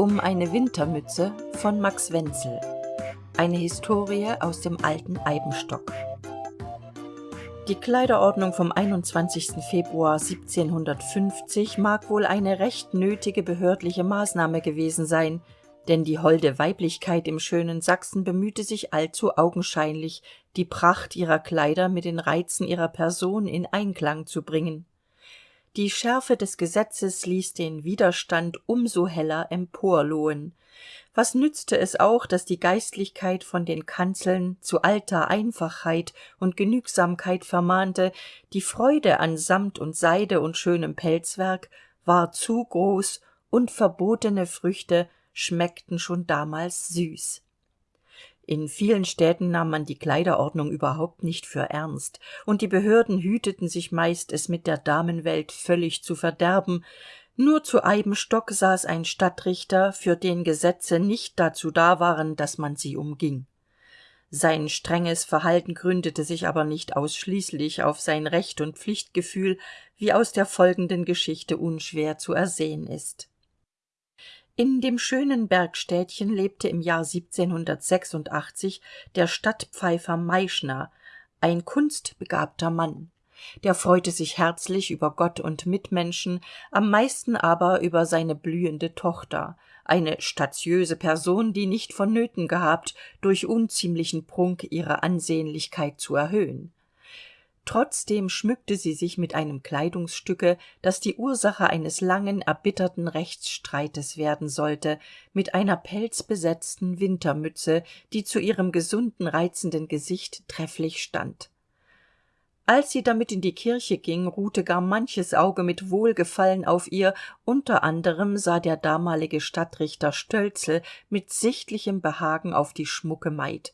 um eine Wintermütze von Max Wenzel. Eine Historie aus dem alten Eibenstock. Die Kleiderordnung vom 21. Februar 1750 mag wohl eine recht nötige behördliche Maßnahme gewesen sein, denn die holde Weiblichkeit im schönen Sachsen bemühte sich allzu augenscheinlich, die Pracht ihrer Kleider mit den Reizen ihrer Person in Einklang zu bringen die schärfe des gesetzes ließ den widerstand um so heller emporlohen was nützte es auch dass die geistlichkeit von den kanzeln zu alter einfachheit und genügsamkeit vermahnte die freude an samt und seide und schönem pelzwerk war zu groß und verbotene früchte schmeckten schon damals süß in vielen städten nahm man die kleiderordnung überhaupt nicht für ernst und die behörden hüteten sich meist es mit der damenwelt völlig zu verderben. Nur zu eibenstock saß ein stadtrichter für den gesetze nicht dazu da waren dass man sie umging. Sein strenges verhalten gründete sich aber nicht ausschließlich auf sein recht und pflichtgefühl wie aus der folgenden geschichte unschwer zu ersehen ist in dem schönen bergstädtchen lebte im jahr der stadtpfeifer meischner ein kunstbegabter mann. Der freute sich herzlich über gott und mitmenschen am meisten aber über seine blühende tochter eine statiöse person die nicht vonnöten gehabt durch unziemlichen prunk ihre ansehnlichkeit zu erhöhen trotzdem schmückte sie sich mit einem kleidungsstücke das die ursache eines langen erbitterten rechtsstreites werden sollte mit einer pelzbesetzten wintermütze die zu ihrem gesunden reizenden gesicht trefflich stand. Als sie damit in die kirche ging ruhte gar manches auge mit wohlgefallen auf ihr unter anderem sah der damalige stadtrichter stölzl mit sichtlichem behagen auf die schmucke maid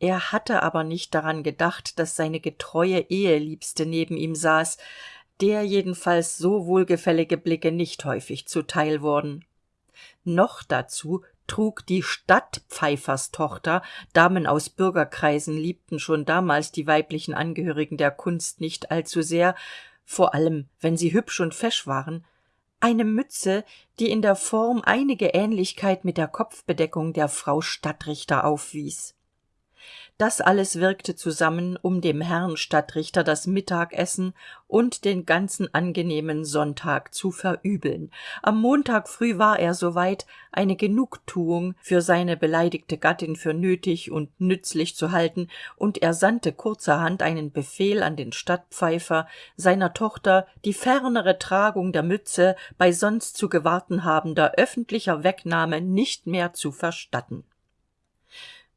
er hatte aber nicht daran gedacht dass seine getreue eheliebste neben ihm saß der jedenfalls so wohlgefällige blicke nicht häufig zuteil wurden. Noch dazu trug die stadtpfeiferstochter damen aus bürgerkreisen liebten schon damals die weiblichen angehörigen der kunst nicht allzusehr vor allem wenn sie hübsch und fesch waren eine mütze die in der form einige ähnlichkeit mit der kopfbedeckung der frau stadtrichter aufwies das alles wirkte zusammen um dem herrn stadtrichter das mittagessen und den ganzen angenehmen sonntag zu verübeln. Am montag früh war er soweit eine genugtuung für seine beleidigte gattin für nötig und nützlich zu halten und er sandte kurzerhand einen befehl an den stadtpfeifer seiner tochter die fernere tragung der mütze bei sonst zu gewarten habender öffentlicher wegnahme nicht mehr zu verstatten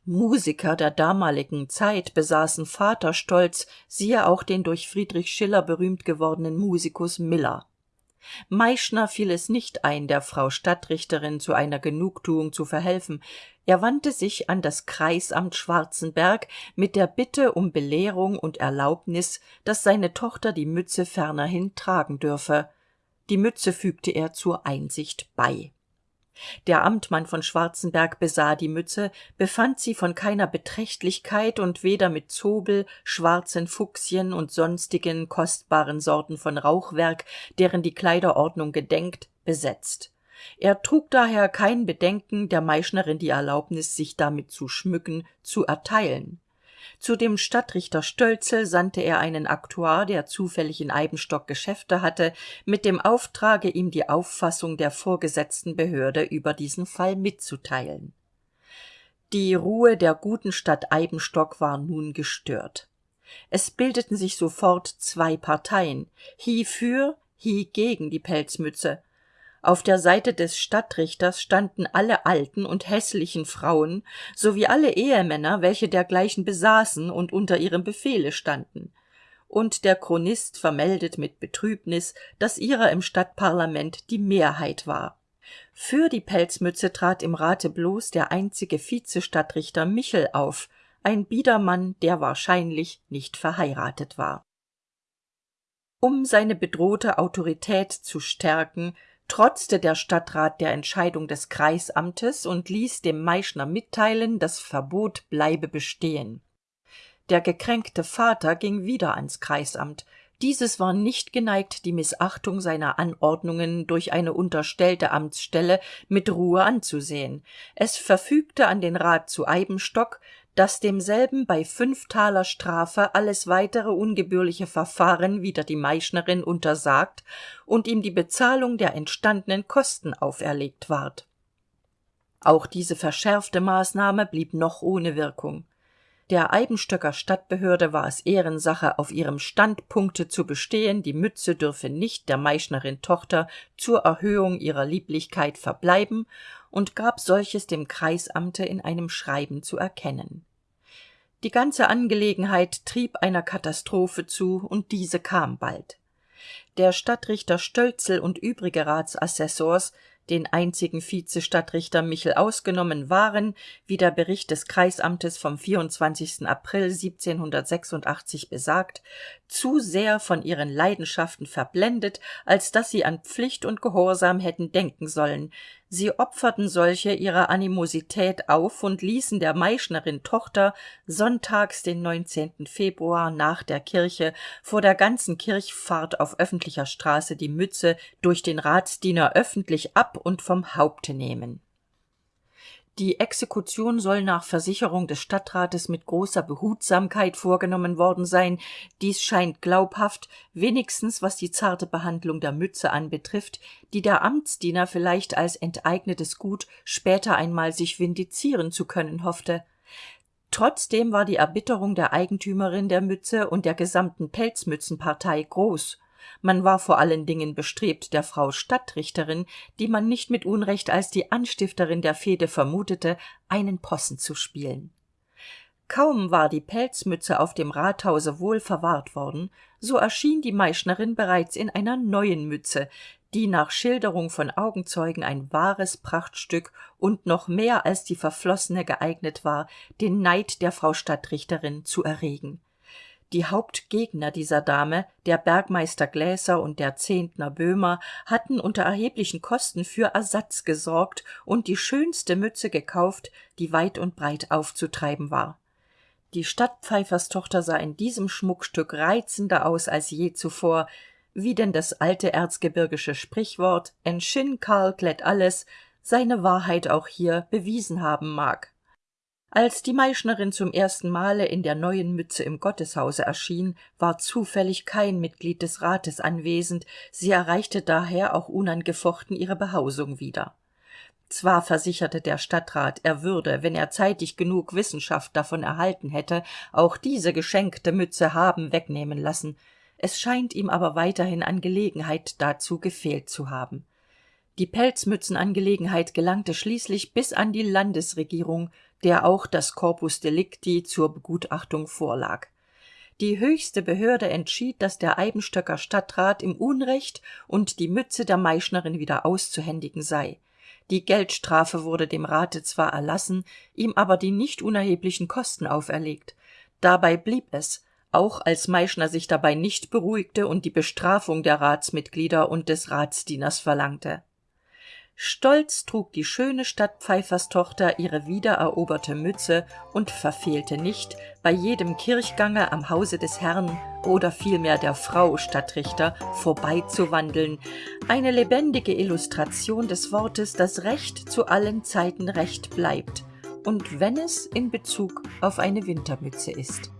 musiker der damaligen zeit besaßen vaterstolz siehe auch den durch friedrich schiller berühmt gewordenen musikus miller. Meischner fiel es nicht ein der frau stadtrichterin zu einer genugtuung zu verhelfen. Er wandte sich an das kreisamt schwarzenberg mit der bitte um belehrung und erlaubnis dass seine tochter die mütze fernerhin tragen dürfe. Die mütze fügte er zur einsicht bei der amtmann von schwarzenberg besah die mütze befand sie von keiner beträchtlichkeit und weder mit zobel schwarzen fuchsien und sonstigen kostbaren sorten von rauchwerk deren die kleiderordnung gedenkt besetzt. Er trug daher kein bedenken der meischnerin die erlaubnis sich damit zu schmücken zu erteilen zu dem stadtrichter stölzl sandte er einen aktuar der zufällig in eibenstock geschäfte hatte mit dem auftrage ihm die auffassung der vorgesetzten behörde über diesen fall mitzuteilen. Die ruhe der guten stadt eibenstock war nun gestört. Es bildeten sich sofort zwei parteien hie für hie gegen die pelzmütze auf der seite des stadtrichters standen alle alten und häßlichen frauen sowie alle ehemänner welche dergleichen besaßen und unter ihrem befehle standen. Und der chronist vermeldet mit betrübnis dass ihrer im stadtparlament die mehrheit war. Für die pelzmütze trat im rate bloß der einzige vizestadtrichter michel auf ein biedermann der wahrscheinlich nicht verheiratet war. Um seine bedrohte autorität zu stärken trotzte der stadtrat der entscheidung des kreisamtes und ließ dem meischner mitteilen das verbot bleibe bestehen. Der gekränkte vater ging wieder ans kreisamt. Dieses war nicht geneigt die mißachtung seiner anordnungen durch eine unterstellte amtsstelle mit ruhe anzusehen. Es verfügte an den rat zu eibenstock dass demselben bei fünf taler strafe alles weitere ungebührliche verfahren wider die meischnerin untersagt und ihm die bezahlung der entstandenen kosten auferlegt ward. Auch diese verschärfte maßnahme blieb noch ohne wirkung. Der eibenstöcker stadtbehörde war es ehrensache auf ihrem standpunkte zu bestehen die mütze dürfe nicht der meischnerin tochter zur erhöhung ihrer lieblichkeit verbleiben und gab solches dem kreisamte in einem schreiben zu erkennen. Die ganze angelegenheit trieb einer katastrophe zu und diese kam bald. Der stadtrichter stölzl und übrige ratsassessors den einzigen vizestadtrichter michel ausgenommen waren wie der bericht des kreisamtes vom april besagt zu sehr von ihren leidenschaften verblendet als dass sie an pflicht und gehorsam hätten denken sollen sie opferten solche ihrer animosität auf und ließen der meischnerin tochter sonntags den februar nach der kirche vor der ganzen kirchfahrt auf öffentlicher straße die mütze durch den ratsdiener öffentlich ab und vom haupte nehmen die exekution soll nach versicherung des stadtrates mit großer behutsamkeit vorgenommen worden sein. Dies scheint glaubhaft wenigstens was die zarte behandlung der mütze anbetrifft die der amtsdiener vielleicht als enteignetes gut später einmal sich vindizieren zu können hoffte. Trotzdem war die erbitterung der eigentümerin der mütze und der gesamten pelzmützenpartei groß man war vor allen dingen bestrebt der frau stadtrichterin die man nicht mit unrecht als die anstifterin der fehde vermutete einen possen zu spielen. Kaum war die pelzmütze auf dem rathause wohl verwahrt worden so erschien die meischnerin bereits in einer neuen mütze die nach schilderung von augenzeugen ein wahres prachtstück und noch mehr als die verflossene geeignet war den neid der frau stadtrichterin zu erregen die hauptgegner dieser dame der bergmeister gläser und der zehntner böhmer hatten unter erheblichen kosten für ersatz gesorgt und die schönste mütze gekauft die weit und breit aufzutreiben war. Die stadtpfeiferstochter sah in diesem schmuckstück reizender aus als je zuvor. Wie denn das alte erzgebirgische sprichwort en karl klätt alles seine wahrheit auch hier bewiesen haben mag als die meischnerin zum ersten male in der neuen mütze im gotteshause erschien war zufällig kein mitglied des rates anwesend. Sie erreichte daher auch unangefochten ihre behausung wieder. Zwar versicherte der stadtrat er würde wenn er zeitig genug wissenschaft davon erhalten hätte auch diese geschenkte mütze haben wegnehmen lassen. Es scheint ihm aber weiterhin an gelegenheit dazu gefehlt zu haben. Die pelzmützenangelegenheit gelangte schließlich bis an die landesregierung der auch das corpus delicti zur begutachtung vorlag. Die höchste behörde entschied dass der eibenstöcker stadtrat im unrecht und die mütze der meischnerin wieder auszuhändigen sei. Die geldstrafe wurde dem rate zwar erlassen ihm aber die nicht unerheblichen kosten auferlegt. Dabei blieb es auch als meischner sich dabei nicht beruhigte und die bestrafung der ratsmitglieder und des ratsdieners verlangte stolz trug die schöne stadtpfeiferstochter ihre wiedereroberte mütze und verfehlte nicht bei jedem kirchgange am hause des herrn oder vielmehr der frau stadtrichter vorbeizuwandeln. Eine lebendige illustration des wortes das recht zu allen zeiten recht bleibt und wenn es in bezug auf eine wintermütze ist